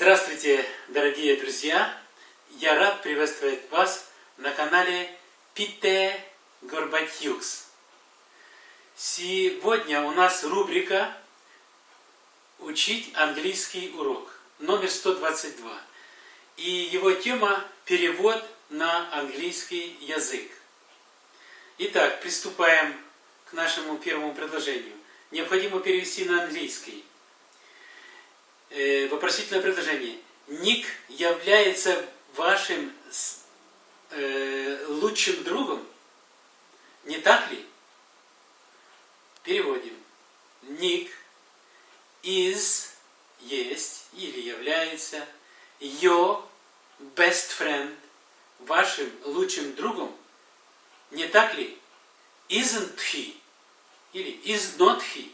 Здравствуйте, дорогие друзья! Я рад приветствовать вас на канале Пите Горбатюкс. Сегодня у нас рубрика «Учить английский урок» номер 122. И его тема «Перевод на английский язык». Итак, приступаем к нашему первому предложению. Необходимо перевести на английский. Э, вопросительное предложение. Ник является вашим э, лучшим другом? Не так ли? Переводим. Ник is есть или является your best friend вашим лучшим другом? Не так ли? Isn't he? Или is not he?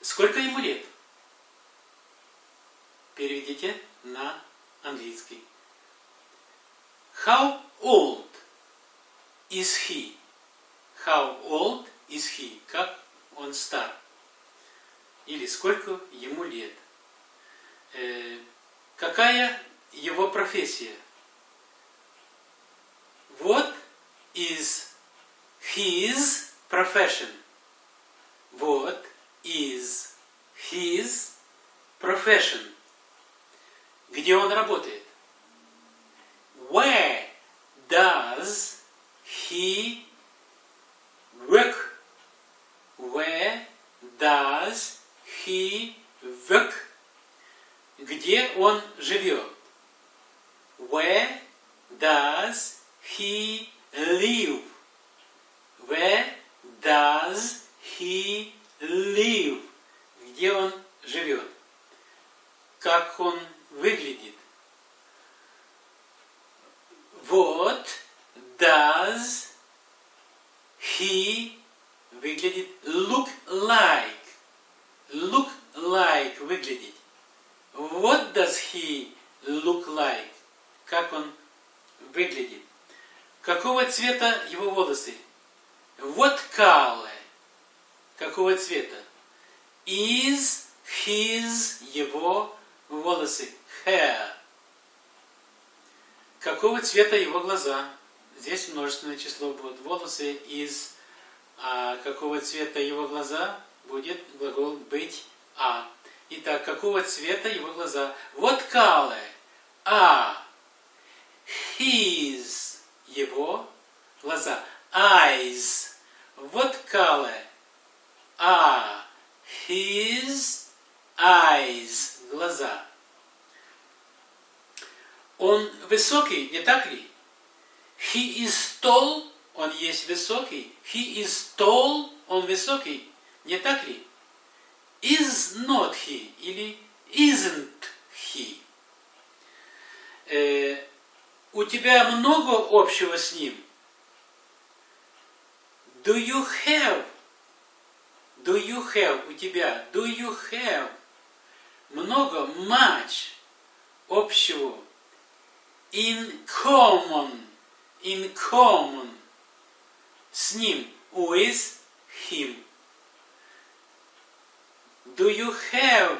Сколько ему лет? Переведите на английский. How old is he? How old is he? Как он стар? Или сколько ему лет? Э, какая его профессия? What is his profession? his profession? Где он работает? Where does he work? Where does he work? Где он живет? Where does he live? Where does he live? Где он живет? Как он выглядит? What does he выглядит look like? Look like выглядит. What does he look like? Как он выглядит? Какого цвета его волосы? What color? Какого цвета? Is his его волосы? Hair. Какого цвета его глаза? Здесь множественное число будет. Волосы из а какого цвета его глаза? Будет глагол быть а. Итак, какого цвета его глаза? What color? А. His. Его глаза. Eyes. What color? А. His eyes. Глаза. Он высокий, не так ли? He is tall, он есть высокий. He is tall, он высокий, не так ли? Is not he или isn't he. Э, у тебя много общего с ним? Do you have? Do you have у тебя? Do you have? Много, much общего in common, in common, с ним, with him. Do you have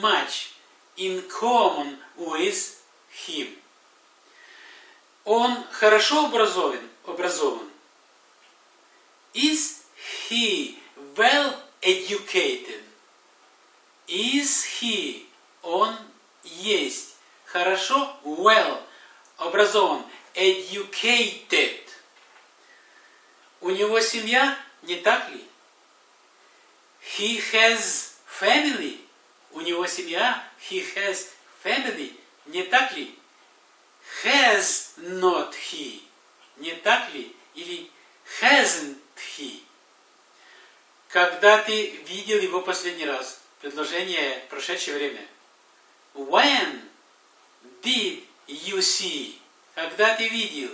much in common with him? Он хорошо образован, образован. Is he well educated? Is he, он есть, хорошо, well, образован, educated. У него семья, не так ли? He has family. У него семья, he has family, не так ли? Has not he, не так ли? Или hasn't he? Когда ты видел его последний раз? Предложение прошедшее время. When did you see? Когда ты видел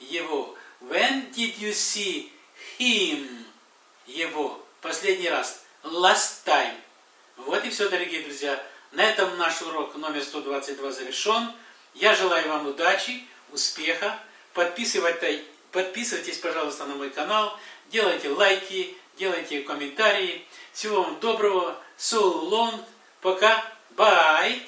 его? When did you see him? Его. Последний раз. Last time. Вот и все, дорогие друзья. На этом наш урок номер 122 завершен. Я желаю вам удачи, успеха. Подписывайтесь, пожалуйста, на мой канал. Делайте лайки, делайте комментарии. Всего вам доброго. So long. Пока. Bye!